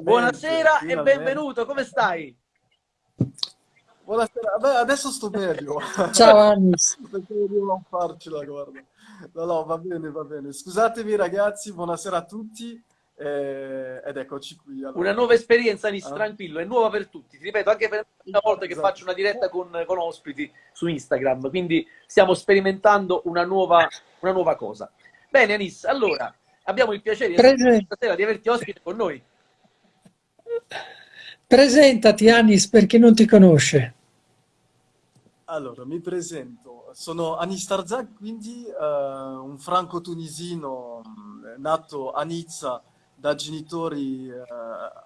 Buonasera e benvenuto, come stai? Buonasera, Beh, adesso sto meglio. Ciao Anis. Non farcela, guarda. No, no, va bene, va bene. Scusatemi ragazzi, buonasera a tutti. Eh, ed eccoci qui. Allora. Una nuova esperienza, Anis, ah. tranquillo, è nuova per tutti. Ti ripeto, anche per una volta che esatto. faccio una diretta con, con, ospiti su Instagram, quindi stiamo sperimentando una nuova, una nuova cosa. Bene, Anis, allora, abbiamo il piacere stasera di averti ospite con noi. Presentati, Anis, per chi non ti conosce. Allora, mi presento. Sono Anis Tarzak, quindi uh, un franco-tunisino nato a Nizza da genitori uh,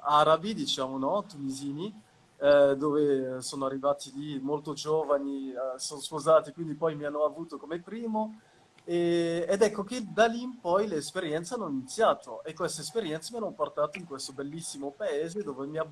arabi, diciamo, no? Tunisini, uh, dove sono arrivati lì molto giovani, sono sposati, quindi poi mi hanno avuto come primo. E, ed ecco che da lì in poi le esperienze hanno iniziato e queste esperienze mi hanno portato in questo bellissimo paese dove mi ha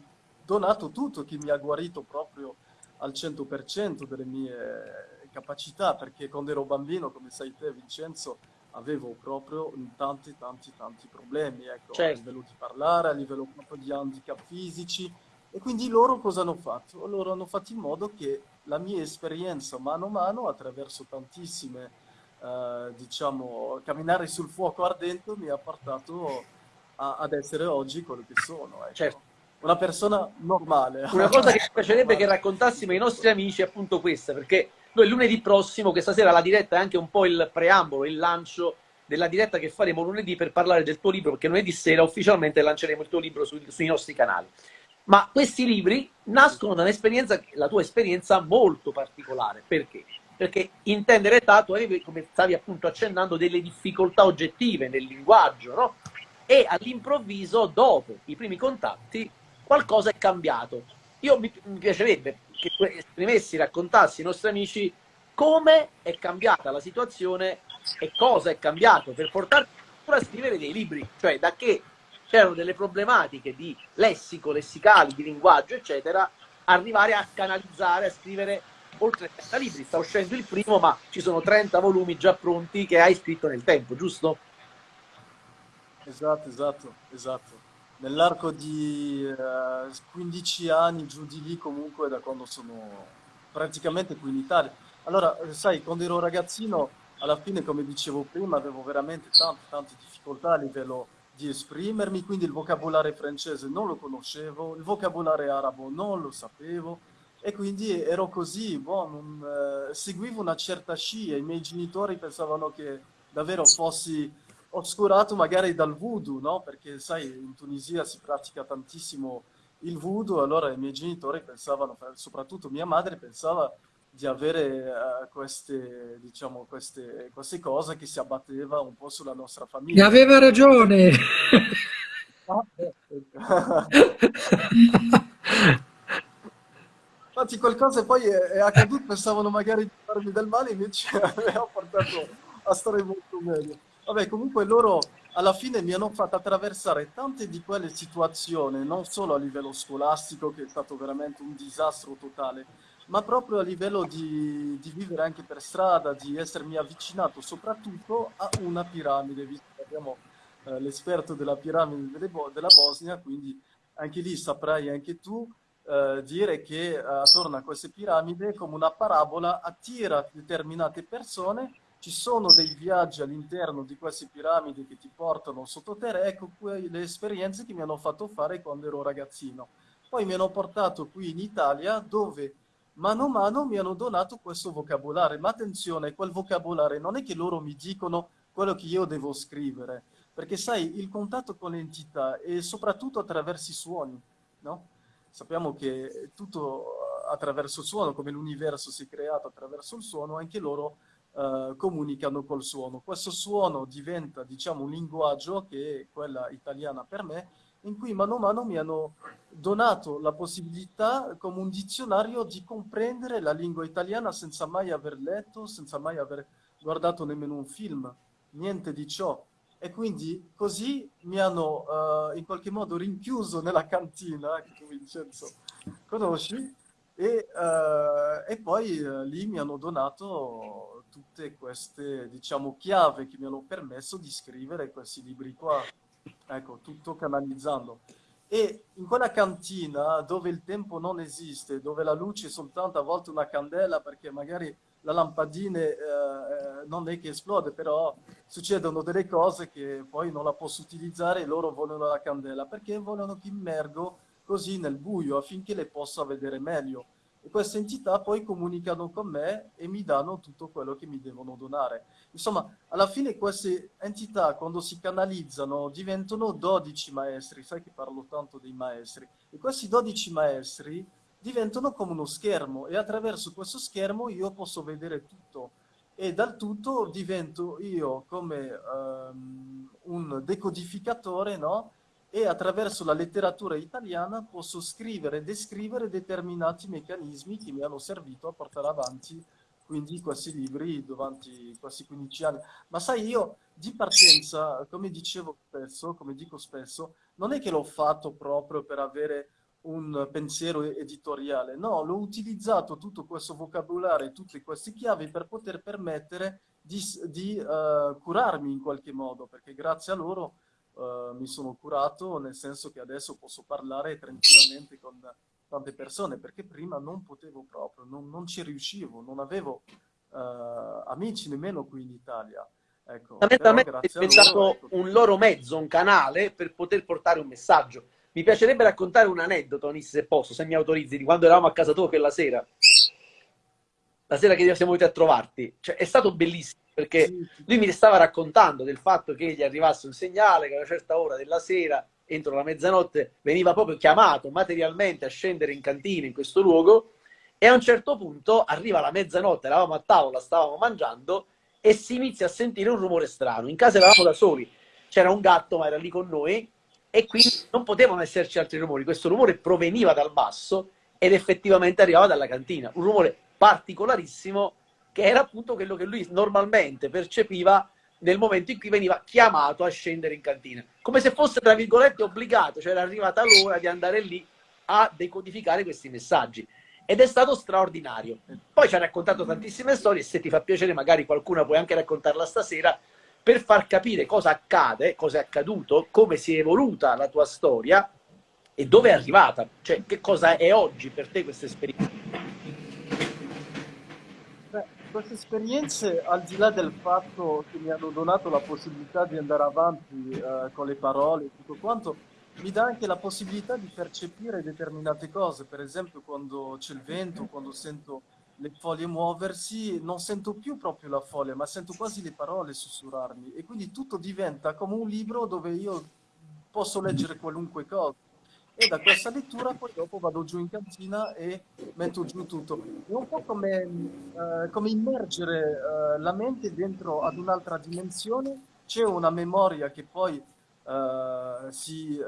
donato tutto, che mi ha guarito proprio al 100% delle mie capacità, perché quando ero bambino, come sai te Vincenzo, avevo proprio tanti tanti tanti problemi, ecco, certo. a livello di parlare, a livello proprio di handicap fisici, e quindi loro cosa hanno fatto? Loro hanno fatto in modo che la mia esperienza mano a mano, attraverso tantissime, eh, diciamo, camminare sul fuoco ardente, mi ha portato a, ad essere oggi quello che sono. Ecco. Certo una persona normale. Una cosa che mi piacerebbe che raccontassimo ai nostri amici è appunto questa, perché noi lunedì prossimo, questa sera la diretta è anche un po' il preambolo, il lancio della diretta che faremo lunedì per parlare del tuo libro, perché lunedì sera ufficialmente lanceremo il tuo libro sui, sui nostri canali. Ma questi libri nascono da un'esperienza, la tua esperienza molto particolare. Perché? Perché intendere età, tu come stavi appunto accennando, delle difficoltà oggettive nel linguaggio, no? E all'improvviso, dopo i primi contatti, qualcosa è cambiato. Io mi, mi piacerebbe che tu esprimessi, raccontassi ai nostri amici come è cambiata la situazione e cosa è cambiato per portarti a scrivere dei libri, cioè da che c'erano delle problematiche di lessico, lessicali, di linguaggio, eccetera, arrivare a canalizzare, a scrivere oltre 30 libri. Sta uscendo il primo, ma ci sono 30 volumi già pronti che hai scritto nel tempo, giusto? Esatto, esatto, esatto nell'arco di eh, 15 anni, giù di lì comunque da quando sono praticamente qui in Italia. Allora, sai, quando ero ragazzino, alla fine, come dicevo prima, avevo veramente tante, tante difficoltà a livello di esprimermi, quindi il vocabolario francese non lo conoscevo, il vocabolario arabo non lo sapevo, e quindi ero così, boh, non, eh, seguivo una certa scia, i miei genitori pensavano che davvero fossi oscurato magari dal voodoo, no? Perché sai, in Tunisia si pratica tantissimo il voodoo, allora i miei genitori pensavano, soprattutto mia madre pensava di avere uh, queste, diciamo, queste, queste cose che si abbatteva un po' sulla nostra famiglia. E aveva ragione! Infatti qualcosa poi è, è accaduto, pensavano magari di farmi del male, invece mi ha portato a stare molto meglio. Vabbè, comunque loro alla fine mi hanno fatto attraversare tante di quelle situazioni, non solo a livello scolastico, che è stato veramente un disastro totale, ma proprio a livello di, di vivere anche per strada, di essermi avvicinato soprattutto a una piramide, visto che abbiamo eh, l'esperto della piramide della Bosnia, quindi anche lì saprai anche tu eh, dire che eh, attorno a queste piramidi, come una parabola, attira determinate persone ci sono dei viaggi all'interno di queste piramidi che ti portano sottoterra, ecco le esperienze che mi hanno fatto fare quando ero ragazzino. Poi mi hanno portato qui in Italia dove mano a mano mi hanno donato questo vocabolario, ma attenzione, quel vocabolario non è che loro mi dicono quello che io devo scrivere, perché sai, il contatto con l'entità è soprattutto attraverso i suoni, no? Sappiamo che tutto attraverso il suono, come l'universo si è creato attraverso il suono, anche loro uh, comunicano col suono. Questo suono diventa, diciamo, un linguaggio che è quella italiana per me, in cui mano a mano mi hanno donato la possibilità, come un dizionario, di comprendere la lingua italiana senza mai aver letto, senza mai aver guardato nemmeno un film, niente di ciò. E quindi così mi hanno uh, in qualche modo rinchiuso nella cantina, che tu Vincenzo conosci, e, uh, e poi uh, lì mi hanno donato tutte queste, diciamo, chiave che mi hanno permesso di scrivere questi libri qua. Ecco, tutto canalizzando. E in quella cantina dove il tempo non esiste, dove la luce è soltanto a volte una candela perché magari la lampadina eh, eh, non è che esplode, però succedono delle cose che poi non la posso utilizzare e loro vogliono la candela perché vogliono che immergo così nel buio affinché le possa vedere meglio. E queste entità poi comunicano con me e mi danno tutto quello che mi devono donare. Insomma, alla fine queste entità, quando si canalizzano, diventano 12 maestri. Sai che parlo tanto dei maestri. E questi 12 maestri diventano come uno schermo e attraverso questo schermo io posso vedere tutto e dal tutto divento io come um, un decodificatore, no? E attraverso la letteratura italiana posso scrivere e descrivere determinati meccanismi che mi hanno servito a portare avanti quindi questi libri durante questi 15 anni. Ma sai, io di partenza, come dicevo spesso, come dico spesso, non è che l'ho fatto proprio per avere un pensiero editoriale. No, l'ho utilizzato tutto questo vocabolario tutte queste chiavi per poter permettere di, di uh, curarmi in qualche modo, perché grazie a loro uh, mi sono curato, nel senso che adesso posso parlare tranquillamente con tante persone, perché prima non potevo proprio, non, non ci riuscivo, non avevo uh, amici nemmeno qui in Italia. Ecco, diventato loro, ecco, un loro mezzo, un canale per poter portare un messaggio mi piacerebbe raccontare un aneddoto, Anis, se posso, se mi autorizzi, di quando eravamo a casa tua quella sera. La sera che siamo venuti a trovarti. Cioè, è stato bellissimo perché lui mi stava raccontando del fatto che gli arrivasse un segnale che a una certa ora della sera, entro la mezzanotte, veniva proprio chiamato materialmente a scendere in cantina in questo luogo e a un certo punto arriva la mezzanotte, eravamo a tavola, stavamo mangiando e si inizia a sentire un rumore strano. In casa eravamo da soli, c'era un gatto ma era lì con noi e quindi non potevano esserci altri rumori. Questo rumore proveniva dal basso ed effettivamente arrivava dalla cantina. Un rumore particolarissimo che era appunto quello che lui normalmente percepiva nel momento in cui veniva chiamato a scendere in cantina. Come se fosse, tra virgolette, obbligato, cioè era arrivata l'ora di andare lì a decodificare questi messaggi. Ed è stato straordinario. Poi ci ha raccontato tantissime storie, se ti fa piacere magari qualcuna puoi anche raccontarla stasera, per far capire cosa accade, cosa è accaduto, come si è evoluta la tua storia e dove è arrivata, cioè che cosa è oggi per te questa esperienza. Queste esperienze, al di là del fatto che mi hanno donato la possibilità di andare avanti eh, con le parole e tutto quanto, mi dà anche la possibilità di percepire determinate cose, per esempio quando c'è il vento, quando sento le foglie muoversi, non sento più proprio la foglia, ma sento quasi le parole sussurrarmi e quindi tutto diventa come un libro dove io posso leggere qualunque cosa. E da questa lettura poi dopo vado giù in cantina e metto giù tutto. È un po' come, uh, come immergere uh, la mente dentro ad un'altra dimensione. C'è una memoria che poi uh, si,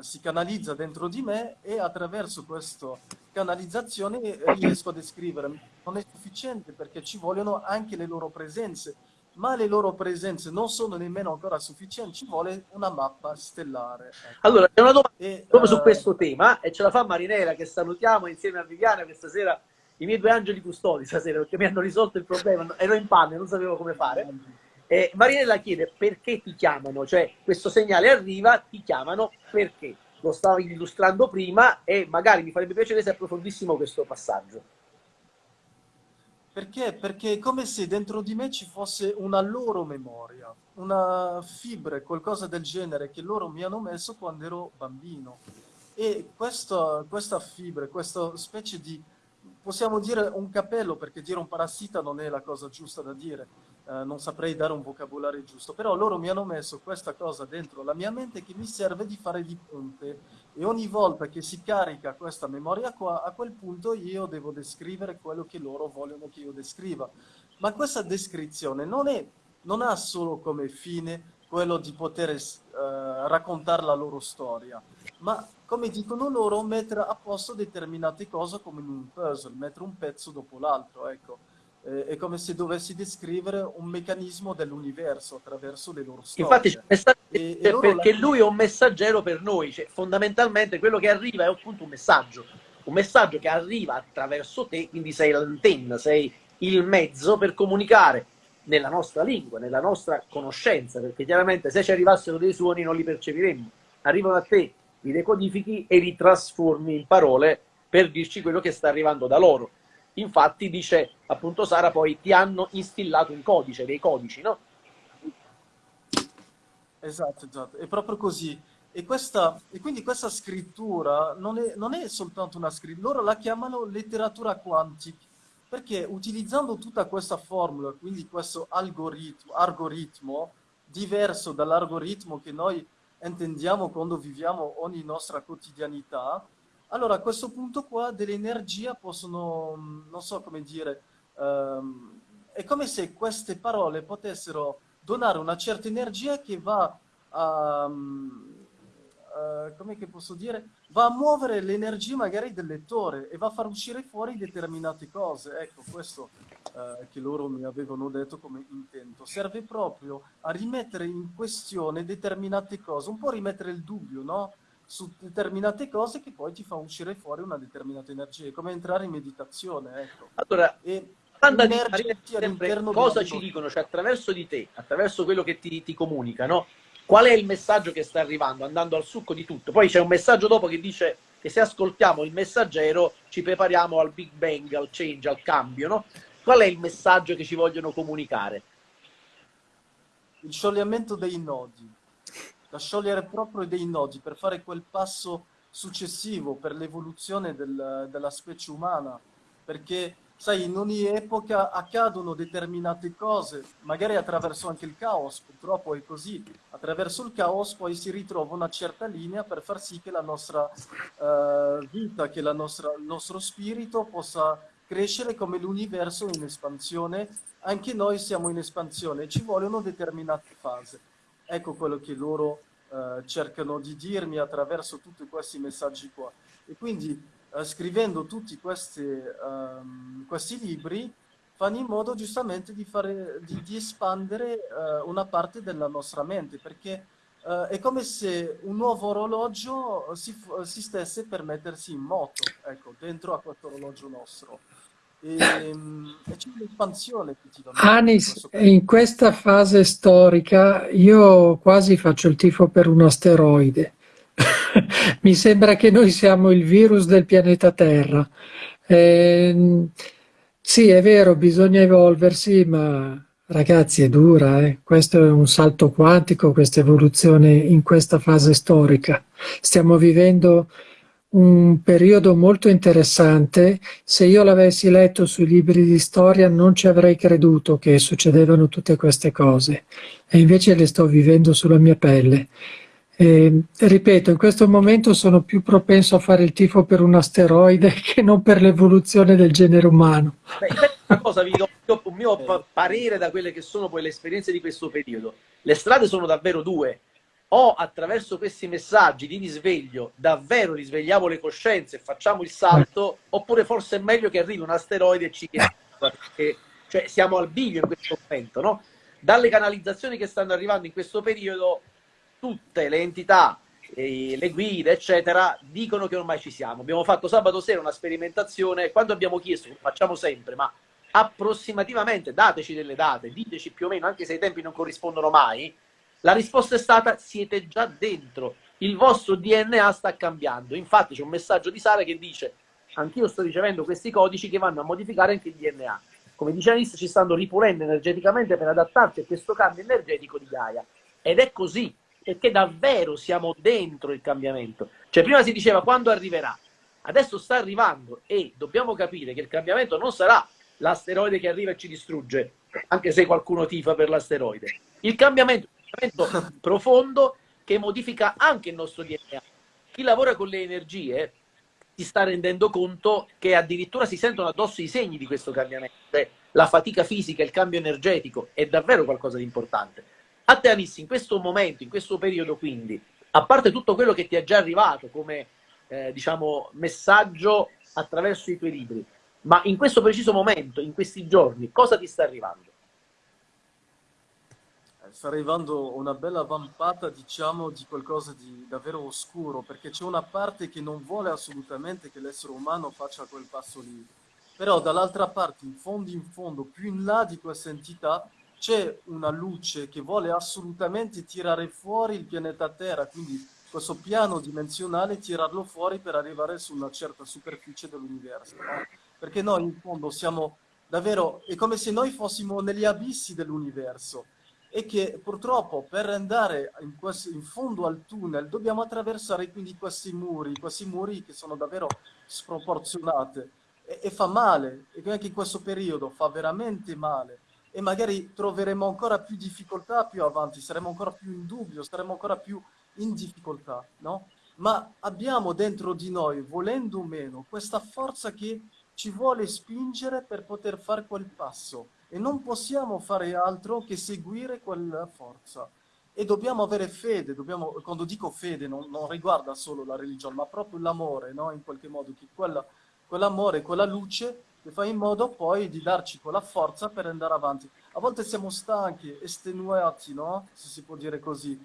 si canalizza dentro di me e attraverso questa canalizzazione riesco a descrivere non è sufficiente perché ci vogliono anche le loro presenze, ma le loro presenze non sono nemmeno ancora sufficienti, ci vuole una mappa stellare. Ecco. Allora, c'è una domanda e, proprio uh, su eh, questo tema e ce la fa Marinella che salutiamo insieme a Viviana questa sera, i miei due angeli custodi stasera perché mi hanno risolto il problema, ero in panne, non sapevo come fare. E Marinella chiede perché ti chiamano, cioè questo segnale arriva, ti chiamano perché? Lo stavo illustrando prima e magari mi farebbe piacere se approfondissimo questo passaggio. Perché? Perché è come se dentro di me ci fosse una loro memoria, una fibra, qualcosa del genere che loro mi hanno messo quando ero bambino. E questo, questa fibra, questa specie di, possiamo dire un capello, perché dire un parassita non è la cosa giusta da dire, eh, non saprei dare un vocabolario giusto, però loro mi hanno messo questa cosa dentro la mia mente che mi serve di fare di ponte e ogni volta che si carica questa memoria qua, a quel punto io devo descrivere quello che loro vogliono che io descriva. Ma questa descrizione non, è, non ha solo come fine quello di poter eh, raccontare la loro storia, ma come dicono loro, mettere a posto determinate cose come in un puzzle, mettere un pezzo dopo l'altro, ecco eh, è come se dovessi descrivere un meccanismo dell'universo attraverso le loro storie. Infatti e, e perché la... lui è un messaggero per noi, cioè, fondamentalmente quello che arriva è appunto un messaggio, un messaggio che arriva attraverso te, quindi sei l'antenna, sei il mezzo per comunicare nella nostra lingua, nella nostra conoscenza, perché chiaramente se ci arrivassero dei suoni non li percepiremmo. Arrivano a te li decodifichi e li trasformi in parole per dirci quello che sta arrivando da loro. Infatti dice appunto Sara poi ti hanno instillato un codice, dei codici, no? Esatto, esatto, è proprio così. E, questa, e quindi questa scrittura non è, non è soltanto una scrittura, loro la chiamano letteratura quantica, perché utilizzando tutta questa formula, quindi questo algoritmo, algoritmo diverso dall'algoritmo che noi intendiamo quando viviamo ogni nostra quotidianità, allora a questo punto qua delle energie possono, non so come dire, um, è come se queste parole potessero donare una certa energia che va a, um, uh, come posso dire, va a muovere l'energia magari del lettore e va a far uscire fuori determinate cose. Ecco, questo uh, che loro mi avevano detto come intento. Serve proprio a rimettere in questione determinate cose, un po' rimettere il dubbio, no? Su determinate cose che poi ti fa uscire fuori una determinata energia, è come entrare in meditazione, ecco. Allora, e cosa ci dicono, cioè attraverso di te, attraverso quello che ti, ti comunicano, qual è il messaggio che sta arrivando, andando al succo di tutto. Poi c'è un messaggio dopo che dice che se ascoltiamo il messaggero ci prepariamo al Big Bang, al change, al cambio, no? Qual è il messaggio che ci vogliono comunicare? Il sciogliamento dei nodi da sciogliere proprio dei nodi per fare quel passo successivo per l'evoluzione del, della specie umana, perché sai, in ogni epoca accadono determinate cose, magari attraverso anche il caos, purtroppo è così, attraverso il caos poi si ritrova una certa linea per far sì che la nostra uh, vita, che nostra, il nostro spirito possa crescere come l'universo in espansione, anche noi siamo in espansione, ci vogliono determinate fasi. Ecco quello che loro eh, cercano di dirmi attraverso tutti questi messaggi qua. E quindi eh, scrivendo tutti questi, um, questi, libri fanno in modo giustamente di, fare, di, di espandere uh, una parte della nostra mente, perché uh, è come se un nuovo orologio si, si stesse per mettersi in moto, ecco, dentro a questo orologio nostro. E, ehm, c'è un'espansione Anis, in questa fase storica io quasi faccio il tifo per un asteroide. Mi sembra che noi siamo il virus del pianeta Terra. Eh, sì, è vero, bisogna evolversi, ma ragazzi è dura. Eh? Questo è un salto quantico, questa evoluzione in questa fase storica. Stiamo vivendo un periodo molto interessante. Se io l'avessi letto sui libri di storia non ci avrei creduto che succedevano tutte queste cose e invece le sto vivendo sulla mia pelle. E, ripeto, in questo momento sono più propenso a fare il tifo per un asteroide che non per l'evoluzione del genere umano. Beh, una cosa, vi do un mio parere da quelle che sono poi le esperienze di questo periodo. Le strade sono davvero due o attraverso questi messaggi di risveglio davvero risvegliamo le coscienze e facciamo il salto, oppure forse è meglio che arrivi un asteroide e ci chieda, perché cioè, siamo al bivio in questo momento, no? Dalle canalizzazioni che stanno arrivando in questo periodo, tutte le entità, le guide, eccetera, dicono che ormai ci siamo. Abbiamo fatto sabato sera una sperimentazione, quando abbiamo chiesto, lo facciamo sempre, ma approssimativamente, dateci delle date, diteci più o meno, anche se i tempi non corrispondono mai, la risposta è stata siete già dentro, il vostro DNA sta cambiando. Infatti c'è un messaggio di Sara che dice anch'io sto ricevendo questi codici che vanno a modificare anche il DNA. Come dice Anis, ci stanno ripulendo energeticamente per adattarci a questo cambio energetico di Gaia. Ed è così, perché davvero siamo dentro il cambiamento. Cioè prima si diceva quando arriverà, adesso sta arrivando e dobbiamo capire che il cambiamento non sarà l'asteroide che arriva e ci distrugge, anche se qualcuno tifa per l'asteroide. Il cambiamento cambiamento profondo che modifica anche il nostro DNA. Chi lavora con le energie si sta rendendo conto che addirittura si sentono addosso i segni di questo cambiamento. Cioè, la fatica fisica, il cambio energetico è davvero qualcosa di importante. A te Anissi, in questo momento, in questo periodo quindi, a parte tutto quello che ti è già arrivato come eh, diciamo, messaggio attraverso i tuoi libri, ma in questo preciso momento, in questi giorni, cosa ti sta arrivando? Sta arrivando una bella vampata, diciamo, di qualcosa di davvero oscuro, perché c'è una parte che non vuole assolutamente che l'essere umano faccia quel passo lì. Però dall'altra parte, in fondo in fondo, più in là di questa entità, c'è una luce che vuole assolutamente tirare fuori il pianeta Terra, quindi questo piano dimensionale, tirarlo fuori per arrivare su una certa superficie dell'universo. No? Perché noi in fondo siamo davvero, è come se noi fossimo negli abissi dell'universo e che purtroppo per andare in, questo, in, fondo al tunnel dobbiamo attraversare quindi questi muri, questi muri che sono davvero sproporzionati e, e fa male, e anche in questo periodo fa veramente male. E magari troveremo ancora più difficoltà più avanti, saremo ancora più in dubbio, saremo ancora più in difficoltà, no? Ma abbiamo dentro di noi, volendo o meno, questa forza che ci vuole spingere per poter fare quel passo e non possiamo fare altro che seguire quella forza. E dobbiamo avere fede, dobbiamo, quando dico fede non, non riguarda solo la religione, ma proprio l'amore, no? in qualche modo, che quella, quell'amore, quella luce che fa in modo poi di darci quella forza per andare avanti. A volte siamo stanchi, estenuati, no? se si può dire così,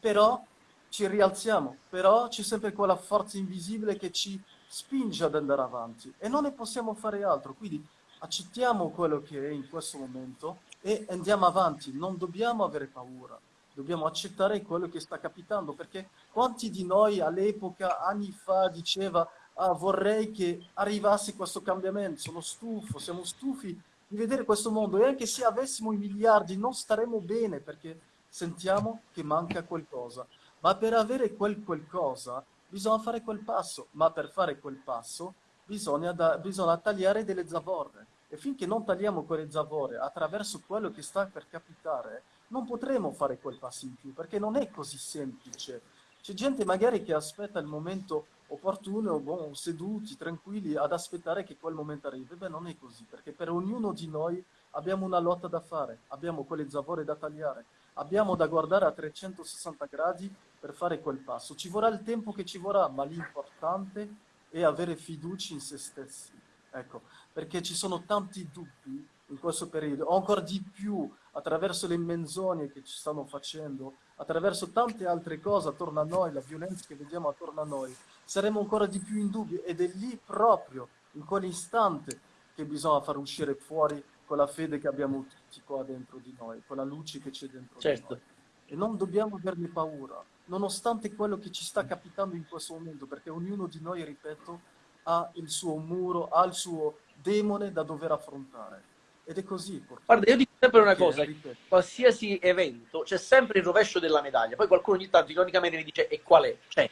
però ci rialziamo, però c'è sempre quella forza invisibile che ci spinge ad andare avanti e non ne possiamo fare altro. Quindi accettiamo quello che è in questo momento e andiamo avanti, non dobbiamo avere paura, dobbiamo accettare quello che sta capitando, perché quanti di noi all'epoca, anni fa, diceva ah, vorrei che arrivasse questo cambiamento, sono stufo, siamo stufi di vedere questo mondo. E anche se avessimo i miliardi non staremo bene perché sentiamo che manca qualcosa. Ma per avere quel qualcosa bisogna fare quel passo, ma per fare quel passo bisogna, da, bisogna tagliare delle zavorre. E finché non tagliamo quelle zavorre attraverso quello che sta per capitare, non potremo fare quel passo in più, perché non è così semplice. C'è gente magari che aspetta il momento opportuno, bon, seduti, tranquilli, ad aspettare che quel momento arrivi. Beh, non è così, perché per ognuno di noi abbiamo una lotta da fare, abbiamo quelle zavorre da tagliare, abbiamo da guardare a 360 gradi per fare quel passo. Ci vorrà il tempo che ci vorrà, ma l'importante è avere fiducia in se stessi. Ecco, perché ci sono tanti dubbi in questo periodo, ancora di più attraverso le menzogne che ci stanno facendo, attraverso tante altre cose attorno a noi, la violenza che vediamo attorno a noi, saremo ancora di più in dubbio ed è lì proprio, in quell'istante, che bisogna far uscire fuori quella fede che abbiamo tutti qua dentro di noi, quella luce che c'è dentro certo. di noi. E non dobbiamo averne paura, nonostante quello che ci sta capitando in questo momento, perché ognuno di noi, ripeto, ha il suo muro, ha il suo demone da dover affrontare. Ed è così. Guarda, io dico sempre una cosa, qualsiasi evento c'è sempre il rovescio della medaglia, poi qualcuno ogni tanto ironicamente mi dice e qual è? C'è.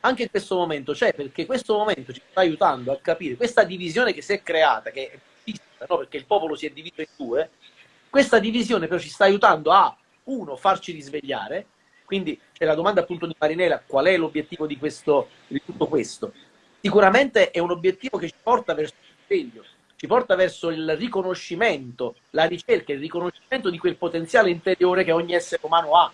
Anche in questo momento c'è, perché questo momento ci sta aiutando a capire questa divisione che si è creata, che è vista, no? perché il popolo si è diviso in due, questa divisione però ci sta aiutando a, uno, farci risvegliare, quindi c'è la domanda appunto di Marinella, qual è l'obiettivo di, questo, di tutto questo? Sicuramente è un obiettivo che ci porta verso risveglio, ci porta verso il riconoscimento, la ricerca, il riconoscimento di quel potenziale interiore che ogni essere umano ha.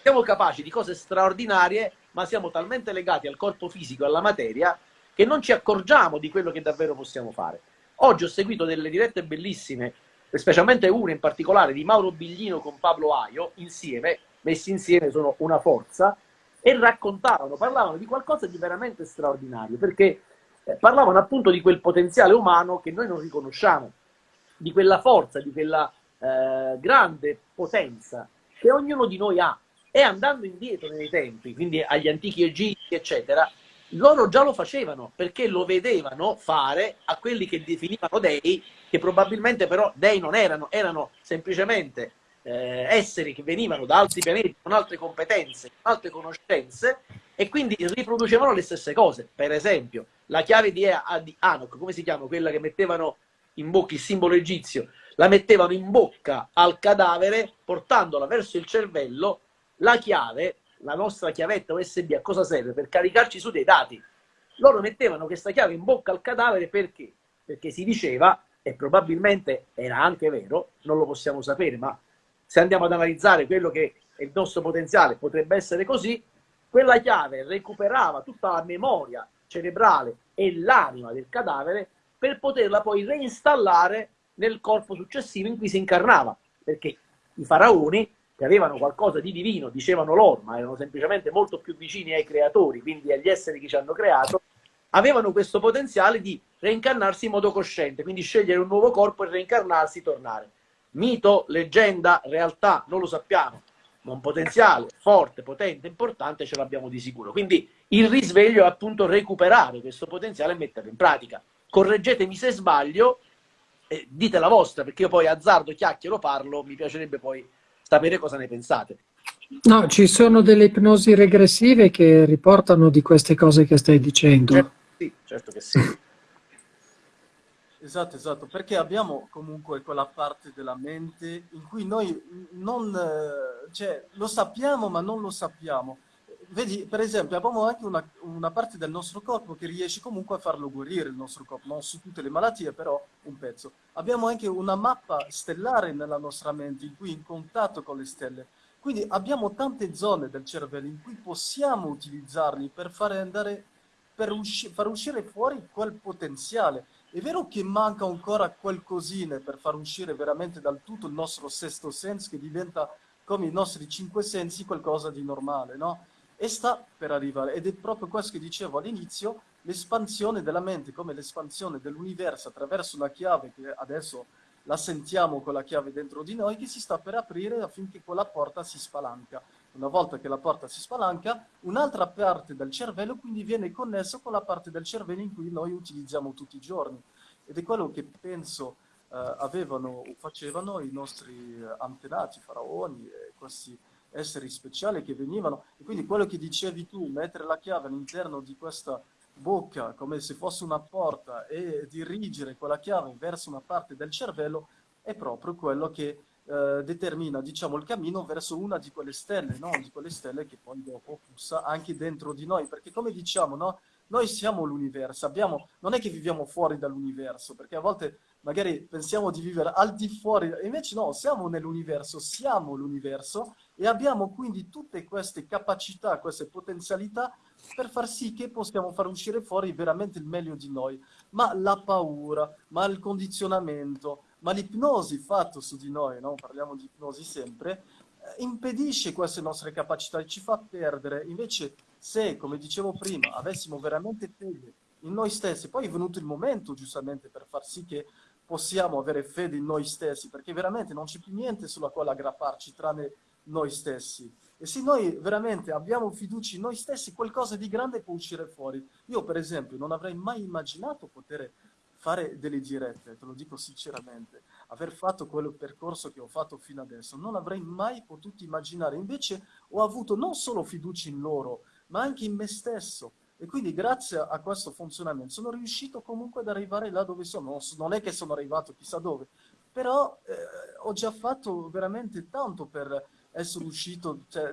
Siamo capaci di cose straordinarie, ma siamo talmente legati al corpo fisico, alla materia, che non ci accorgiamo di quello che davvero possiamo fare. Oggi ho seguito delle dirette bellissime, specialmente una in particolare di Mauro Biglino con Pablo Aio, insieme, messi insieme sono una forza, e raccontavano, parlavano di qualcosa di veramente straordinario, perché eh, parlavano appunto di quel potenziale umano che noi non riconosciamo, di quella forza, di quella eh, grande potenza che ognuno di noi ha. E andando indietro nei tempi, quindi agli antichi egizi, eccetera, loro già lo facevano perché lo vedevano fare a quelli che definivano dei, che probabilmente però dei non erano, erano semplicemente eh, esseri che venivano da altri pianeti con altre competenze, con altre conoscenze e quindi riproducevano le stesse cose. Per esempio, la chiave di, di Anok, come si chiama? Quella che mettevano in bocca il simbolo egizio, la mettevano in bocca al cadavere portandola verso il cervello, la chiave, la nostra chiavetta USB a cosa serve? Per caricarci su dei dati. Loro mettevano questa chiave in bocca al cadavere perché? Perché si diceva, e probabilmente era anche vero, non lo possiamo sapere, ma se andiamo ad analizzare quello che è il nostro potenziale, potrebbe essere così, quella chiave recuperava tutta la memoria cerebrale e l'anima del cadavere per poterla poi reinstallare nel corpo successivo in cui si incarnava, perché i faraoni che avevano qualcosa di divino, dicevano loro, ma erano semplicemente molto più vicini ai creatori, quindi agli esseri che ci hanno creato, avevano questo potenziale di reincarnarsi in modo cosciente, quindi scegliere un nuovo corpo e reincarnarsi, tornare. Mito, leggenda, realtà, non lo sappiamo. un potenziale forte, potente, importante ce l'abbiamo di sicuro. Quindi il risveglio è appunto recuperare questo potenziale e metterlo in pratica. Correggetemi se sbaglio, eh, dite la vostra, perché io poi azzardo, chiacchiero, parlo, mi piacerebbe poi sapere cosa ne pensate. No, ci sono delle ipnosi regressive che riportano di queste cose che stai dicendo. Certo, sì, certo che sì. Esatto, esatto, perché abbiamo comunque quella parte della mente in cui noi non, cioè, lo sappiamo ma non lo sappiamo. Vedi, per esempio, abbiamo anche una, una, parte del nostro corpo che riesce comunque a farlo guarire il nostro corpo, non su tutte le malattie, però un pezzo. Abbiamo anche una mappa stellare nella nostra mente, in cui in contatto con le stelle. Quindi abbiamo tante zone del cervello in cui possiamo utilizzarli per fare andare, per usci far uscire fuori quel potenziale. È vero che manca ancora qualcosina per far uscire veramente dal tutto il nostro sesto senso che diventa come i nostri cinque sensi qualcosa di normale, no? E sta per arrivare. Ed è proprio questo che dicevo all'inizio, l'espansione della mente, come l'espansione dell'universo attraverso una chiave che adesso la sentiamo con la chiave dentro di noi, che si sta per aprire affinché quella porta si spalanca. Una volta che la porta si spalanca, un'altra parte del cervello quindi viene connesso con la parte del cervello in cui noi utilizziamo tutti i giorni. Ed è quello che penso eh, avevano o facevano i nostri eh, antenati, faraoni, questi esseri speciali che venivano. E quindi quello che dicevi tu, mettere la chiave all'interno di questa bocca come se fosse una porta e dirigere quella chiave verso una parte del cervello è proprio quello che eh, determina diciamo, il cammino verso una di quelle stelle, no? di quelle stelle che poi dopo pulsa anche dentro di noi, perché come diciamo, no? noi siamo l'universo, non è che viviamo fuori dall'universo, perché a volte magari pensiamo di vivere al di fuori, invece no, siamo nell'universo, siamo l'universo e abbiamo quindi tutte queste capacità, queste potenzialità per far sì che possiamo far uscire fuori veramente il meglio di noi. Ma la paura, ma il condizionamento, ma l'ipnosi fatto su di noi, no? parliamo di ipnosi sempre, eh, impedisce queste nostre capacità e ci fa perdere. Invece se, come dicevo prima, avessimo veramente fede in noi stessi, poi è venuto il momento giustamente per far sì che possiamo avere fede in noi stessi, perché veramente non c'è più niente sulla quale aggrapparci tranne noi stessi. E se noi veramente abbiamo fiducia in noi stessi, qualcosa di grande può uscire fuori. Io, per esempio, non avrei mai immaginato poter fare delle dirette, te lo dico sinceramente, aver fatto quel percorso che ho fatto fino adesso, non avrei mai potuto immaginare. Invece ho avuto non solo fiducia in loro, ma anche in me stesso. E quindi grazie a questo funzionamento sono riuscito comunque ad arrivare là dove sono. Non è che sono arrivato chissà dove, però eh, ho già fatto veramente tanto per essere uscito cioè,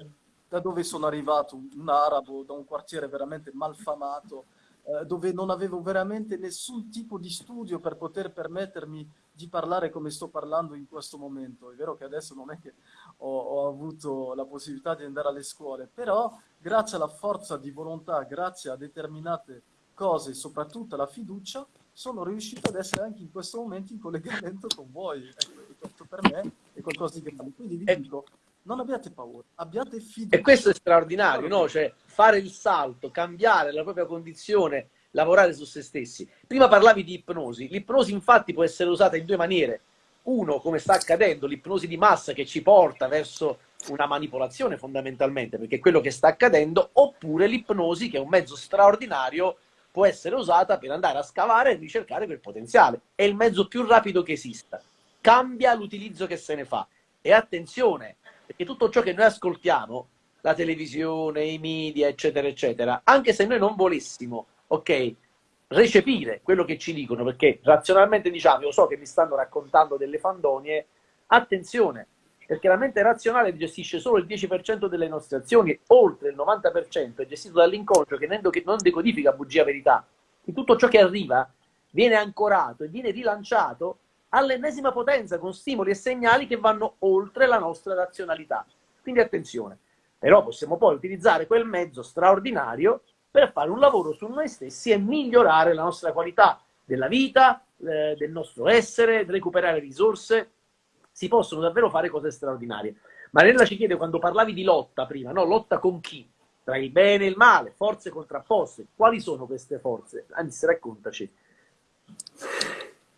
da dove sono arrivato, un arabo, da un quartiere veramente malfamato, eh, dove non avevo veramente nessun tipo di studio per poter permettermi di parlare come sto parlando in questo momento. È vero che adesso non è che ho, ho avuto la possibilità di andare alle scuole, però grazie alla forza di volontà, grazie a determinate cose, soprattutto alla fiducia, sono riuscito ad essere anche in questo momento in collegamento con voi. Ecco, questo per me è qualcosa di grande. Quindi vi dico, non abbiate paura, abbiate fiducia. E questo è straordinario, no? Cioè, fare il salto, cambiare la propria condizione, lavorare su se stessi. Prima parlavi di ipnosi. L'ipnosi infatti può essere usata in due maniere. Uno, come sta accadendo, l'ipnosi di massa che ci porta verso una manipolazione fondamentalmente, perché è quello che sta accadendo, oppure l'ipnosi che è un mezzo straordinario può essere usata per andare a scavare e ricercare quel potenziale. È il mezzo più rapido che esista. Cambia l'utilizzo che se ne fa. E attenzione, perché tutto ciò che noi ascoltiamo, la televisione, i media, eccetera, eccetera, anche se noi non volessimo, ok, recepire quello che ci dicono, perché razionalmente diciamo, io so che mi stanno raccontando delle fandonie, attenzione, perché la mente razionale gestisce solo il 10% delle nostre azioni, oltre il 90% è gestito dall'inconscio che non decodifica bugia verità. E tutto ciò che arriva viene ancorato e viene rilanciato all'ennesima potenza con stimoli e segnali che vanno oltre la nostra razionalità. Quindi attenzione, però possiamo poi utilizzare quel mezzo straordinario per fare un lavoro su noi stessi e migliorare la nostra qualità della vita, eh, del nostro essere, recuperare risorse. Si possono davvero fare cose straordinarie. Mariella ci chiede quando parlavi di lotta prima, no? Lotta con chi? Tra il bene e il male, forze contrapposte. Quali sono queste forze? Anzi, raccontaci.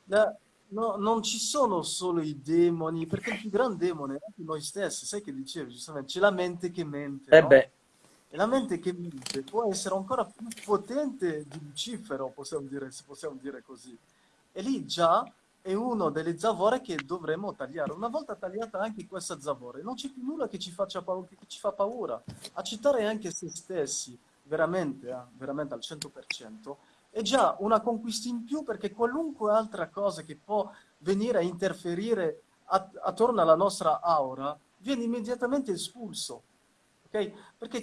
La, No, non ci sono solo i demoni, perché il più grande demone è anche noi stessi, sai che dicevi giustamente, c'è la mente che mente, Eh no? E la mente che mente può essere ancora più potente di Lucifero, possiamo dire, se possiamo dire così. E lì già è uno delle zavore che dovremmo tagliare. Una volta tagliata anche questa zavore, non c'è più nulla che ci, faccia paura, che ci fa paura. Accettare anche se stessi, veramente, eh, veramente al 100%, è già una conquista in più perché qualunque altra cosa che può venire a interferire at- attorno alla nostra aura viene immediatamente espulso. ok? Perché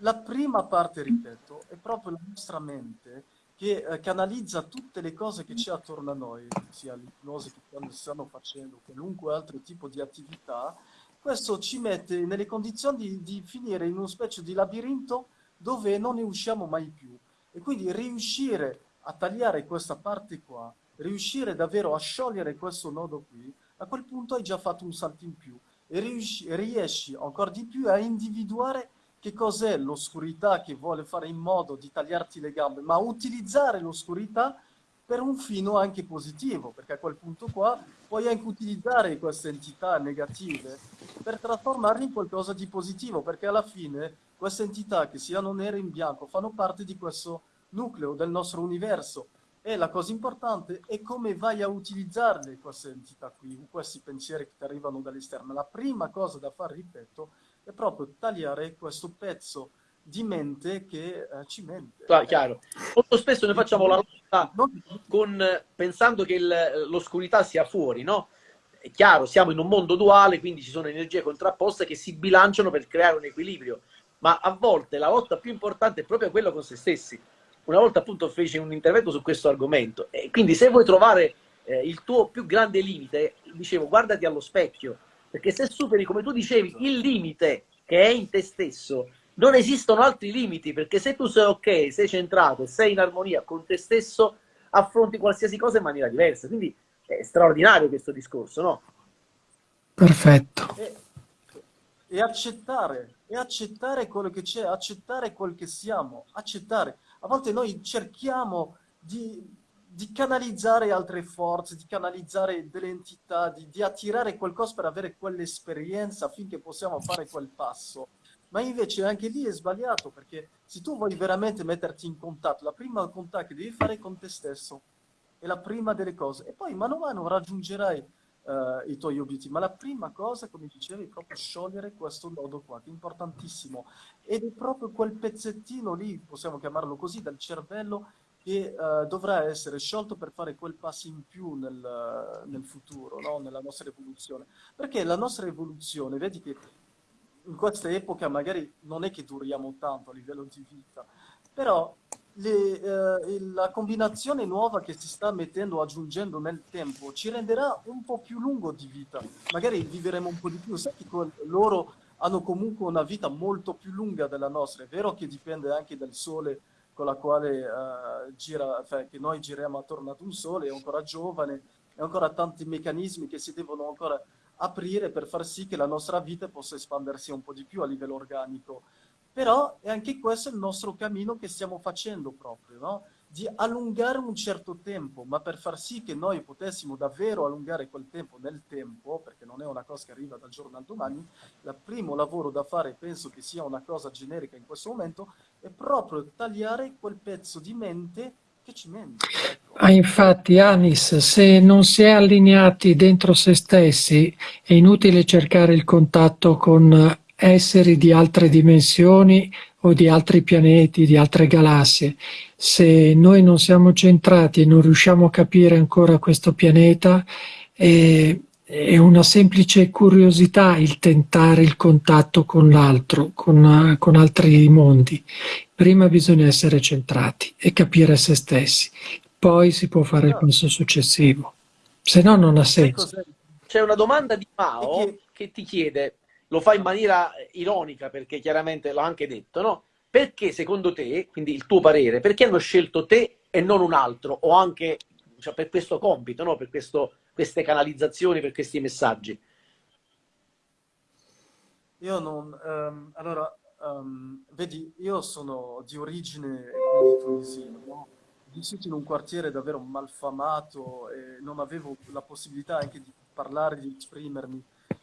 la prima parte, ripeto, è proprio la nostra mente che eh, canalizza tutte le cose che c'è attorno a noi, sia l'ipnosi che stanno facendo, qualunque altro tipo di attività. Questo ci mette nelle condizioni di, di finire in una specie di labirinto dove non ne usciamo mai più. E quindi riuscire a tagliare questa parte qua, riuscire davvero a sciogliere questo nodo qui, a quel punto hai già fatto un salto in più e riusci- riesci ancora di più a individuare che cos'è l'oscurità che vuole fare in modo di tagliarti le gambe, ma utilizzare l'oscurità per un fino anche positivo, perché a quel punto qua puoi anche utilizzare queste entità negative per trasformarle in qualcosa di positivo, perché alla fine queste entità, che siano nere in bianco, fanno parte di questo nucleo del nostro universo. E la cosa importante è come vai a utilizzarle queste entità qui, questi pensieri che ti arrivano dall'esterno. La prima cosa da fare, ripeto, è proprio tagliare questo pezzo di mente che eh, ci mente. Chiaro. Molto spesso noi facciamo la lotta Non- con, pensando che l'oscurità sia fuori, no? È chiaro, siamo in un mondo duale, quindi ci sono energie contrapposte che si bilanciano per creare un equilibrio, ma a volte la lotta più importante è proprio quella con se stessi. Una volta appunto feci un intervento su questo argomento e quindi se vuoi trovare eh, il tuo più grande limite, dicevo, guardati allo specchio, perché se superi, come tu dicevi, il limite che è in te stesso, non esistono altri limiti, perché se tu sei ok, sei centrato, sei in armonia con te stesso, affronti qualsiasi cosa in maniera diversa. Quindi è straordinario questo discorso, no? Perfetto. e, e accettare, e accettare quello che c'è, accettare quel che siamo, accettare. A volte noi cerchiamo di, di canalizzare altre forze, di canalizzare delle entità, di, di attirare qualcosa per avere quell'esperienza affinché possiamo fare quel passo. Ma invece anche lì è sbagliato perché se tu vuoi veramente metterti in contatto, la prima contatto che devi fare è con te stesso, è la prima delle cose. E poi mano a mano raggiungerai eh, i tuoi obiettivi. Ma la prima cosa, come dicevi, è proprio sciogliere questo nodo qua, che è importantissimo. Ed è proprio quel pezzettino lì, possiamo chiamarlo così, del cervello che eh, dovrà essere sciolto per fare quel passo in più nel, nel futuro, no? nella nostra evoluzione. Perché la nostra evoluzione, vedi che in questa epoca magari non è che duriamo tanto a livello di vita, però le, eh, la combinazione nuova che si sta mettendo, aggiungendo nel tempo, ci renderà un po' più lungo di vita. Magari vivremo un po' di più. Sai che loro hanno comunque una vita molto più lunga della nostra. È vero che dipende anche dal sole con la quale eh, gira, cioè, che noi giriamo attorno ad un sole, è ancora giovane, e ancora tanti meccanismi che si devono ancora aprire per far sì che la nostra vita possa espandersi un po' di più a livello organico. Però è anche questo il nostro cammino che stiamo facendo proprio, no? Di allungare un certo tempo, ma per far sì che noi potessimo davvero allungare quel tempo nel tempo, perché non è una cosa che arriva dal giorno al domani, il primo lavoro da fare, penso che sia una cosa generica in questo momento, è proprio tagliare quel pezzo di mente Ah, infatti, Anis, se non si è allineati dentro se stessi, è inutile cercare il contatto con esseri di altre dimensioni o di altri pianeti, di altre galassie. Se noi non siamo centrati e non riusciamo a capire ancora questo pianeta, è, è una semplice curiosità il tentare il contatto con l'altro, con, con altri mondi. Prima bisogna essere centrati e capire se stessi poi si può fare il passo successivo, se no non ha senso. C'è una domanda di Mao che- ti chiede, lo fa in maniera ironica perché chiaramente l'ho anche detto, no? Perché secondo te, quindi il tuo parere, perché hanno scelto te e non un altro? O anche cioè, per questo compito, no? Per questo- queste canalizzazioni, per questi messaggi? Io non... ehm, allora, ehm, vedi, io sono di origine tunisina, no? vissuto in un quartiere davvero malfamato e non avevo la possibilità anche di parlare, di esprimermi.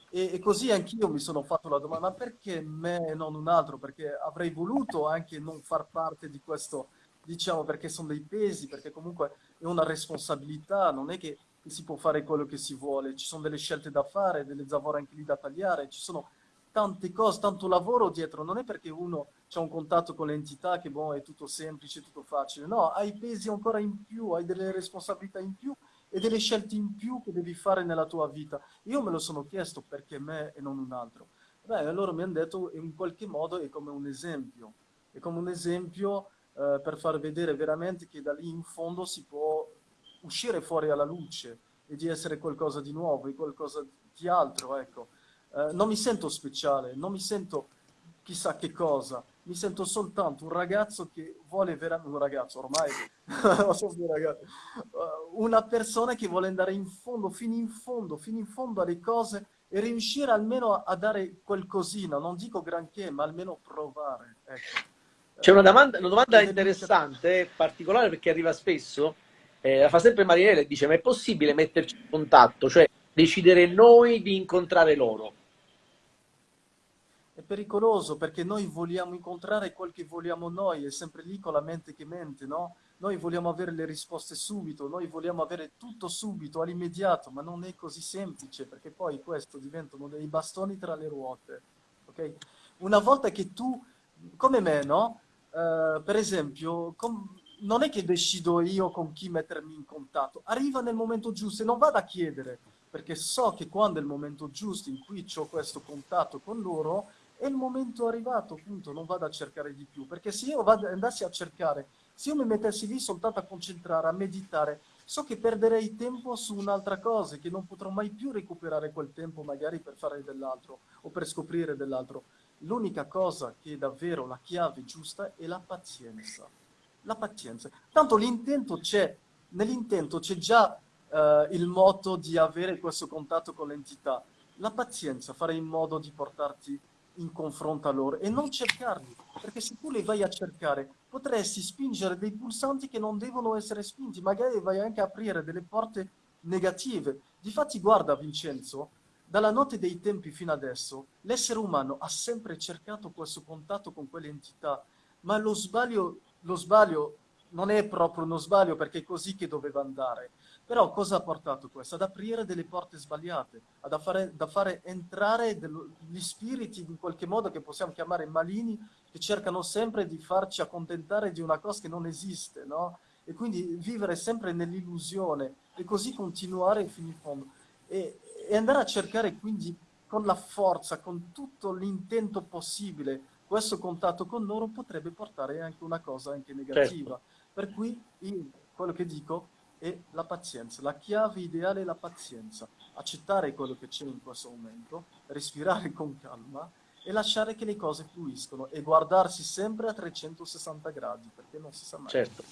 E, e così anch'io mi sono fatto la domanda, ma perché me e non un altro? Perché avrei voluto anche non far parte di questo, diciamo, perché sono dei pesi, perché comunque è una responsabilità, non è che si può fare quello che si vuole, ci sono delle scelte da fare, delle zavore anche lì da tagliare, ci sono tante cose, tanto lavoro dietro, non è perché uno ha un contatto con l'entità che boh, è tutto semplice, tutto facile, no, hai pesi ancora in più, hai delle responsabilità in più e delle scelte in più che devi fare nella tua vita. Io me lo sono chiesto perché me e non un altro. Beh, allora mi hanno detto in qualche modo è come un esempio, è come un esempio eh, per far vedere veramente che da lì in fondo si può uscire fuori alla luce e di essere qualcosa di nuovo, di qualcosa di altro, ecco. Eh, non mi sento speciale, non mi sento chissà che cosa, mi sento soltanto un ragazzo che vuole veramente, un ragazzo ormai, uh, una persona che vuole andare in fondo, fino in fondo, fino in fondo alle cose e riuscire almeno a dare qualcosina, non dico granché, ma almeno provare. Ecco. C'è una domanda, una domanda interessante, particolare perché arriva spesso, eh, la fa sempre Marinella e dice ma è possibile metterci in contatto, cioè decidere noi di incontrare loro? È pericoloso perché noi vogliamo incontrare quel che vogliamo noi, è sempre lì con la mente che mente, no? Noi vogliamo avere le risposte subito, noi vogliamo avere tutto subito, all'immediato, ma non è così semplice perché poi questo diventano dei bastoni tra le ruote, ok? Una volta che tu, come me, no? Uh, per esempio, com non è che decido io con chi mettermi in contatto, arriva nel momento giusto e non vado a chiedere, perché so che quando è il momento giusto in cui ho questo contatto con loro, è il momento arrivato, appunto, non vado a cercare di più, perché se io vado, andassi a cercare, se io mi mettessi lì soltanto a concentrare, a meditare, so che perderei tempo su un'altra cosa, che non potrò mai più recuperare quel tempo magari per fare dell'altro o per scoprire dell'altro. L'unica cosa che è davvero la chiave giusta è la pazienza. La pazienza. Tanto l'intento c'è, nell'intento c'è già uh, il modo di avere questo contatto con l'entità. La pazienza, fare in modo di portarti in confronto a loro e non cercarli, perché se tu li vai a cercare potresti spingere dei pulsanti che non devono essere spinti, magari vai anche a aprire delle porte negative. Difatti guarda Vincenzo, dalla notte dei tempi fino adesso l'essere umano ha sempre cercato questo contatto con quelle entità, ma lo sbaglio, lo sbaglio non è proprio uno sbaglio perché è così che doveva andare. Però cosa ha portato questo? Ad aprire delle porte sbagliate, ad fare, da fare entrare dello, gli spiriti in qualche modo che possiamo chiamare malini, che cercano sempre di farci accontentare di una cosa che non esiste, no? E quindi vivere sempre nell'illusione e così continuare fino in fondo. E, e andare a cercare quindi con la forza, con tutto l'intento possibile, questo contatto con loro potrebbe portare anche una cosa anche negativa. Certo. Per cui io, quello che dico è la pazienza. La chiave ideale è la pazienza. Accettare quello che c'è in questo momento, respirare con calma e lasciare che le cose fluiscono e guardarsi sempre a 360 gradi, perché non si sa mai. Certo.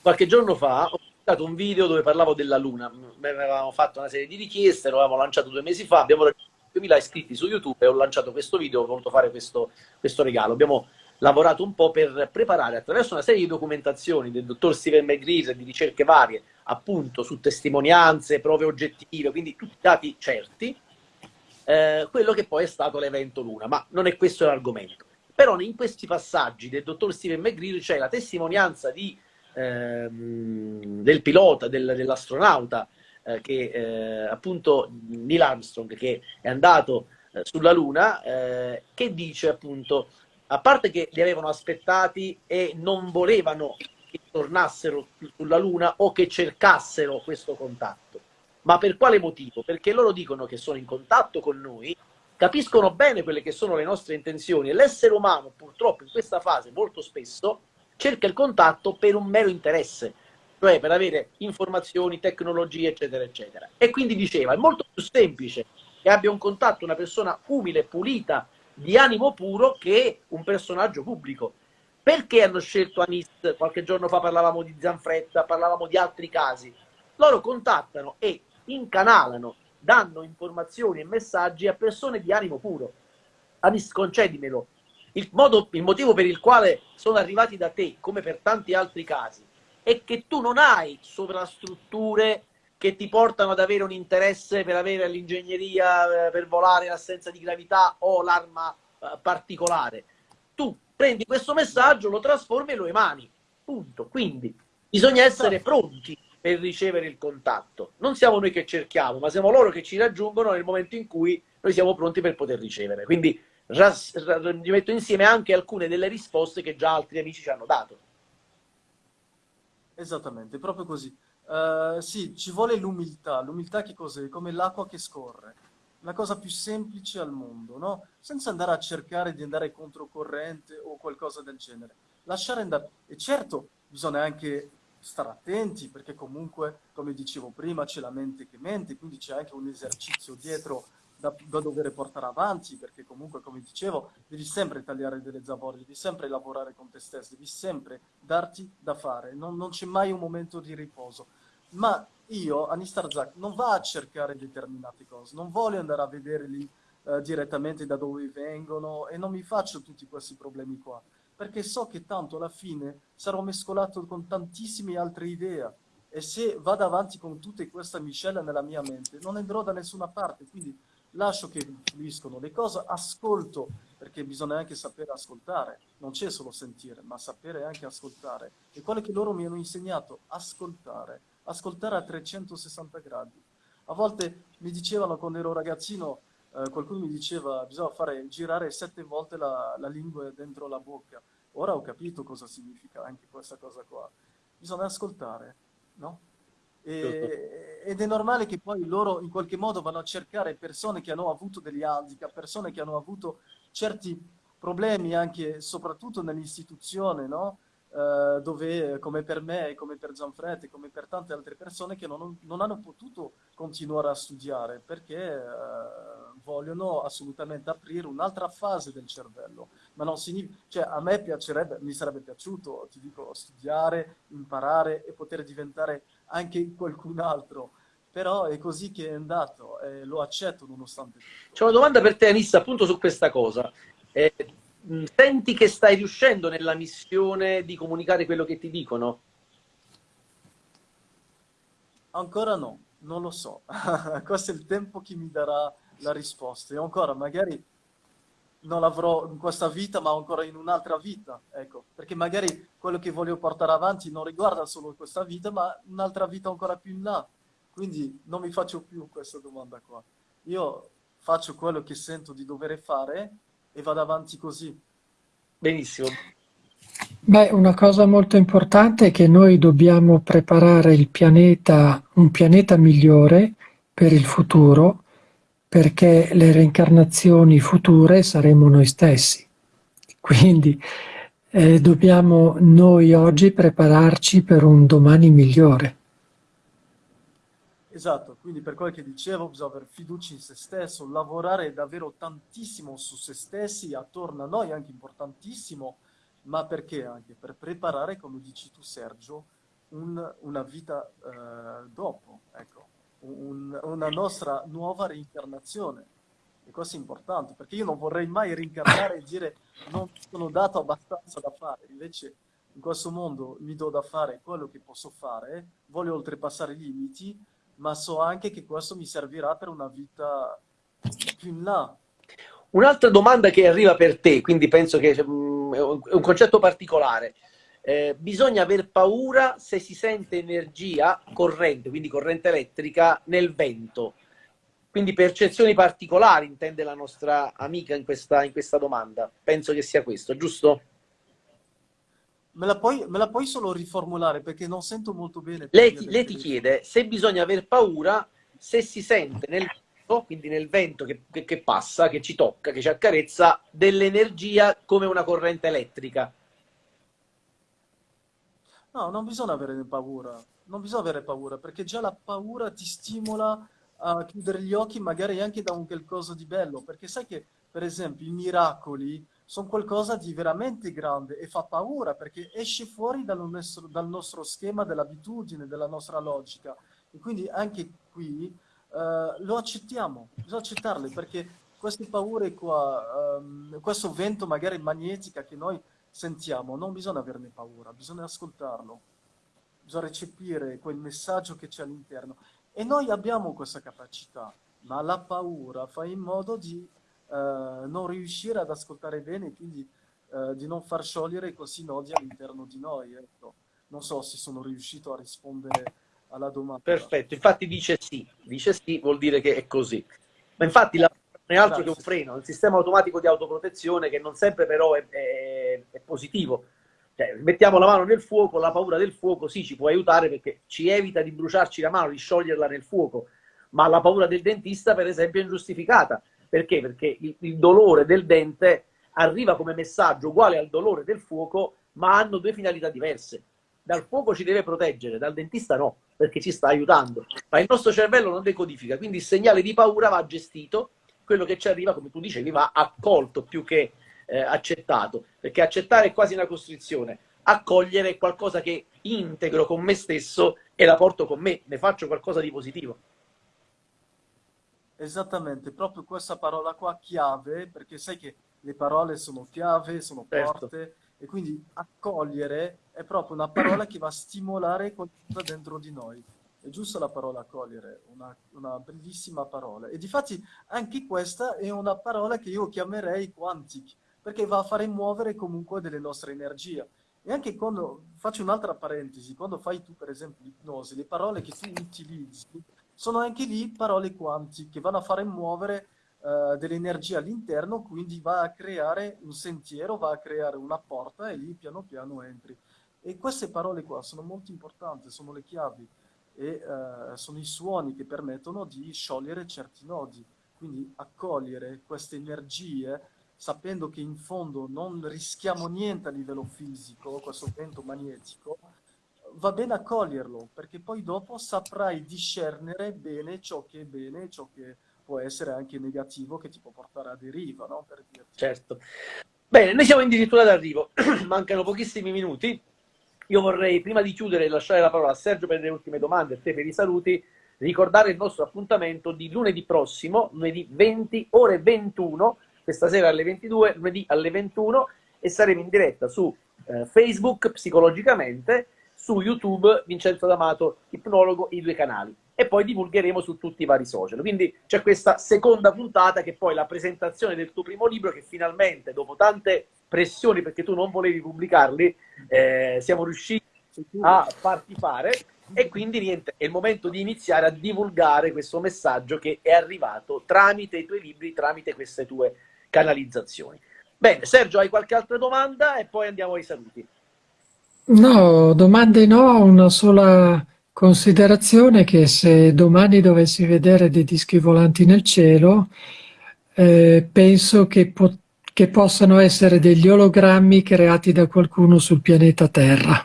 Qualche giorno fa ho pubblicato un video dove parlavo della Luna. Avevamo fatto una serie di richieste, lo avevamo lanciato due mesi fa, abbiamo raggiunto 2000 iscritti su YouTube e ho lanciato questo video, ho voluto fare questo, questo regalo. Abbiamo lavorato un po' per preparare attraverso una serie di documentazioni del dottor Steven McGreer di ricerche varie, appunto su testimonianze, prove oggettive, quindi tutti dati certi, eh, quello che poi è stato l'evento Luna, ma non è questo l'argomento. Però in questi passaggi del dottor Steven McGreer c'è la testimonianza di, ehm, del pilota, del, dell'astronauta, eh, che eh, appunto Neil Armstrong, che è andato eh, sulla Luna, eh, che dice appunto a parte che li avevano aspettati e non volevano tornassero sulla Luna o che cercassero questo contatto. Ma per quale motivo? Perché loro dicono che sono in contatto con noi, capiscono bene quelle che sono le nostre intenzioni e l'essere umano purtroppo in questa fase molto spesso cerca il contatto per un mero interesse, cioè per avere informazioni, tecnologie, eccetera, eccetera. E quindi diceva, è molto più semplice che abbia un contatto una persona umile, pulita, di animo puro che un personaggio pubblico. Perché hanno scelto Anis? Qualche giorno fa parlavamo di Zanfretta, parlavamo di altri casi. Loro contattano e incanalano, danno informazioni e messaggi a persone di animo puro. Anis, concedimelo. Il, modo, il motivo per il quale sono arrivati da te, come per tanti altri casi, è che tu non hai sovrastrutture che ti portano ad avere un interesse per avere l'ingegneria, eh, per volare in assenza di gravità o l'arma eh, particolare. Tu prendi questo messaggio, lo trasformi e lo emani. Punto. Quindi bisogna essere pronti per ricevere il contatto. Non siamo noi che cerchiamo, ma siamo loro che ci raggiungono nel momento in cui noi siamo pronti per poter ricevere. Quindi vi metto insieme anche alcune delle risposte che già altri amici ci hanno dato. Esattamente, proprio così. Uh, sì, ci vuole l'umiltà. L'umiltà che cos'è? Come l'acqua che scorre. La cosa più semplice al mondo, no? Senza andare a cercare di andare controcorrente o qualcosa del genere. Lasciare andare. E certo, bisogna anche stare attenti perché comunque, come dicevo prima, c'è la mente che mente, quindi c'è anche un esercizio dietro da, da, dover portare avanti, perché comunque, come dicevo, devi sempre tagliare delle zavorre, devi sempre lavorare con te stesso, devi sempre darti da fare, non, non c'è mai un momento di riposo. Ma io, Anistar Zak, non va a cercare determinate cose, non voglio andare a vedere lì eh, direttamente da dove vengono e non mi faccio tutti questi problemi qua, perché so che tanto alla fine sarò mescolato con tantissime altre idee e se vado avanti con tutta questa miscela nella mia mente non andrò da nessuna parte, quindi lascio che fluiscono le cose, ascolto, perché bisogna anche sapere ascoltare, non c'è solo sentire, ma sapere anche ascoltare. E quello che loro mi hanno insegnato, ascoltare, ascoltare a 360 gradi. A volte mi dicevano quando ero ragazzino, eh, qualcuno mi diceva bisogna fare girare sette volte la, la lingua dentro la bocca. Ora ho capito cosa significa anche questa cosa qua. Bisogna ascoltare, no? E, ed è normale che poi loro in qualche modo vanno a cercare persone che hanno avuto degli handicap, persone che hanno avuto certi problemi anche soprattutto nell'istituzione, no? Uh, dove come per me, come per Gianfredi, come per tante altre persone che non, non hanno potuto continuare a studiare perché uh, vogliono assolutamente aprire un'altra fase del cervello. Ma non significa, cioè a me piacerebbe, mi sarebbe piaciuto, ti dico, studiare, imparare e poter diventare anche qualcun altro. Però è così che è andato e lo accetto nonostante tutto. C'è una domanda per te, Anissa, appunto su questa cosa. Eh, senti che stai riuscendo nella missione di comunicare quello che ti dicono? Ancora no, non lo so. Questo è il tempo che mi darà la risposta. E ancora, magari non l'avrò in questa vita, ma ancora in un'altra vita, ecco, perché magari quello che voglio portare avanti non riguarda solo questa vita, ma un'altra vita ancora più in là. Quindi non mi faccio più questa domanda qua. Io faccio quello che sento di dover fare e vado avanti così. Benissimo. Beh, una cosa molto importante è che noi dobbiamo preparare il pianeta, un pianeta migliore per il futuro, perché le reincarnazioni future saremo noi stessi. Quindi eh, dobbiamo noi oggi prepararci per un domani migliore. Esatto, quindi per quello che dicevo bisogna avere fiducia in se stesso, lavorare davvero tantissimo su se stessi, attorno a noi, anche importantissimo, ma perché anche? Per preparare, come dici tu Sergio, un, una vita eh, dopo, ecco un, una nostra nuova reincarnazione. E questo è importante, perché io non vorrei mai reincarnare e dire non sono dato abbastanza da fare, invece in questo mondo mi do da fare quello che posso fare, voglio oltrepassare i limiti, ma so anche che questo mi servirà per una vita più in là. Un'altra domanda che arriva per te, quindi penso che um, è un concetto particolare. Eh, bisogna aver paura se si sente energia corrente, quindi corrente elettrica, nel vento. Quindi percezioni particolari intende la nostra amica in questa, in questa domanda. Penso che sia questo, giusto? Me la, puoi, me la puoi solo riformulare perché non sento molto bene. Lei ti, lei ti chiede se bisogna aver paura se si sente nel vento, quindi nel vento che, che, che passa, che ci tocca, che ci accarezza, dell'energia come una corrente elettrica. No, non bisogna avere paura, non bisogna avere paura, perché già la paura ti stimola a chiudere gli occhi magari anche da un qualcosa di bello, perché sai che, per esempio, i miracoli sono qualcosa di veramente grande e fa paura perché esce fuori dal nostro, dal nostro schema dell'abitudine, della nostra logica. E quindi anche qui uh, lo accettiamo, bisogna accettarle perché queste paure qua, um, questo vento magari magnetica che noi sentiamo, non bisogna averne paura, bisogna ascoltarlo. bisogna recepire quel messaggio che c'è all'interno. E noi abbiamo questa capacità, ma la paura fa in modo di eh, non riuscire ad ascoltare bene, quindi eh, di non far sciogliere questi nodi all'interno di noi. Ecco. Non so se sono riuscito a rispondere alla domanda. Perfetto, infatti dice sì, dice sì vuol dire che è così. Ma infatti la non è altro Grazie. che un freno, un sistema automatico di autoprotezione che non sempre però è, è, è positivo. Cioè, mettiamo la mano nel fuoco, la paura del fuoco sì ci può aiutare perché ci evita di bruciarci la mano, di scioglierla nel fuoco, ma la paura del dentista per esempio è ingiustificata. Perché? Perché il, il dolore del dente arriva come messaggio uguale al dolore del fuoco, ma hanno due finalità diverse. Dal fuoco ci deve proteggere, dal dentista no, perché ci sta aiutando. Ma il nostro cervello non decodifica, quindi il segnale di paura va gestito, quello che ci arriva, come tu dicevi, va accolto più che eh, accettato, perché accettare è quasi una costrizione, accogliere è qualcosa che integro con me stesso e la porto con me, ne faccio qualcosa di positivo. Esattamente, proprio questa parola qua chiave, perché sai che le parole sono chiave, sono certo. porte, certo. e quindi accogliere è proprio una parola che va a stimolare qualcosa dentro di noi. È giusta la parola accogliere, una, una bellissima parola. E difatti anche questa è una parola che io chiamerei quantic, perché va a fare muovere comunque delle nostre energie. E anche quando, faccio un'altra parentesi, quando fai tu per esempio l'ipnosi, le parole che tu utilizzi sono anche lì parole quanti che vanno a fare muovere uh, dell'energia all'interno, quindi va a creare un sentiero, va a creare una porta e lì piano piano entri. E queste parole qua sono molto importanti, sono le chiavi e uh, sono i suoni che permettono di sciogliere certi nodi. Quindi accogliere queste energie sapendo che in fondo non rischiamo niente a livello fisico, questo vento magnetico, va bene accoglierlo, perché poi dopo saprai discernere bene ciò che è bene e ciò che può essere anche negativo, che ti può portare a deriva, no? Per certo. Bene, noi siamo addirittura d'arrivo, mancano pochissimi minuti. Io vorrei, prima di chiudere e lasciare la parola a Sergio per le ultime domande e te per i saluti, ricordare il nostro appuntamento di lunedì prossimo, lunedì 20, ore 21, questa sera alle 22, lunedì alle 21, e saremo in diretta su eh, Facebook, psicologicamente, su YouTube Vincenzo D'Amato, ipnologo, i due canali. E poi divulgheremo su tutti i vari social. Quindi c'è questa seconda puntata che è poi la presentazione del tuo primo libro che finalmente, dopo tante pressioni perché tu non volevi pubblicarli, eh, siamo riusciti a farti fare. E quindi niente, è il momento di iniziare a divulgare questo messaggio che è arrivato tramite i tuoi libri, tramite queste tue canalizzazioni. Bene, Sergio, hai qualche altra domanda e poi andiamo ai saluti. No, domande no, una sola considerazione che se domani dovessi vedere dei dischi volanti nel cielo, eh, penso che, po che possano essere degli ologrammi creati da qualcuno sul pianeta Terra.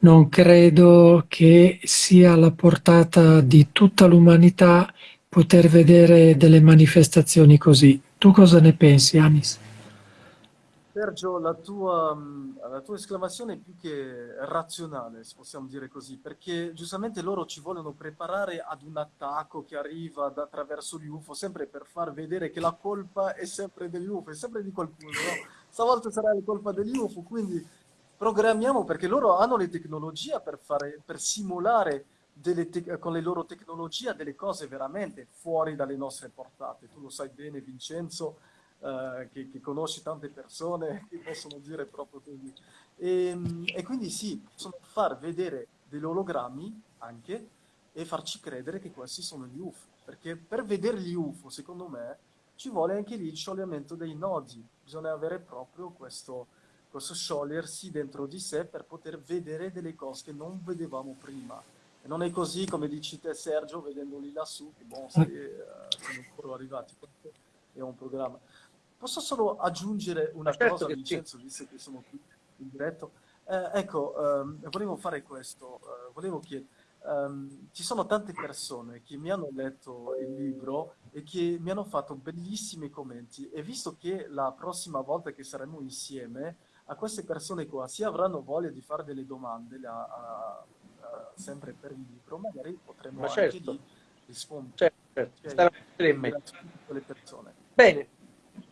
Non credo che sia alla portata di tutta l'umanità poter vedere delle manifestazioni così. Tu cosa ne pensi, Anis? Sergio, la tua, mm, la tua, esclamazione è più che razionale, se possiamo dire così, perché giustamente loro ci vogliono preparare ad un attacco che arriva attraverso gli UFO, sempre per far vedere che la colpa è sempre degli UFO, è sempre di qualcuno, no? Stavolta sarà la colpa degli UFO, quindi programmiamo perché loro hanno le tecnologie per, fare, per simulare con le loro tecnologie delle cose veramente fuori dalle nostre portate. Tu lo sai bene, Vincenzo, eh, che, che, conosci tante persone che possono dire proprio così. E, ehm, e quindi sì, possono far vedere degli ologrammi anche e farci credere che questi sono gli UFO. Perché per vedere gli UFO, secondo me, ci vuole anche lì il scioglimento dei nodi. Bisogna avere proprio questo, questo sciogliersi dentro di sé per poter vedere delle cose che non vedevamo prima. E non è così, come dici te Sergio, vedendoli lassù, che boh, se, uh, sono ancora arrivati. È un programma. Posso solo aggiungere una certo cosa, Vincenzo, sì. visto che sono qui in diretto? Eh, ecco, um, volevo fare questo, uh, volevo chiedere, um, ci sono tante persone che mi hanno letto il libro e che mi hanno fatto bellissimi commenti e visto che la prossima volta che saremo insieme, a queste persone qua si avranno voglia di fare delle domande la, a, a, sempre per il libro, magari potremo Ma certo. anche lì rispondere. Certo, certo. Okay. persone. Bene,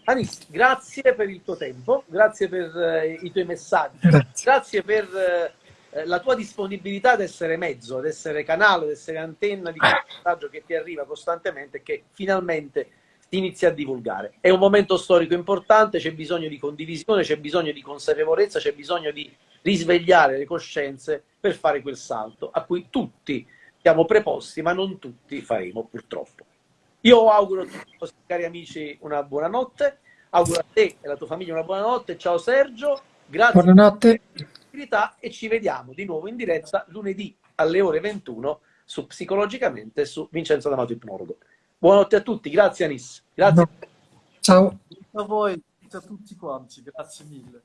Anis, grazie per il tuo tempo, grazie per eh, i tuoi messaggi, grazie, grazie per eh, la tua disponibilità ad essere mezzo, ad essere canale, ad essere antenna di questo messaggio che ti arriva costantemente e che finalmente si inizia a divulgare. È un momento storico importante, c'è bisogno di condivisione, c'è bisogno di consapevolezza, c'è bisogno di risvegliare le coscienze per fare quel salto a cui tutti siamo preposti, ma non tutti faremo purtroppo. Io auguro a tutti i nostri cari amici una buona notte, auguro a te e alla tua famiglia una buona notte, ciao Sergio, grazie Buonanotte. e ci vediamo di nuovo in diretta lunedì alle ore 21 su Psicologicamente su Vincenzo D'Amato Ipnologo. Buonanotte a tutti, grazie Anis. Grazie. Ciao. A voi, a tutti quanti, grazie mille.